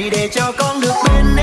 này để cho con được bên em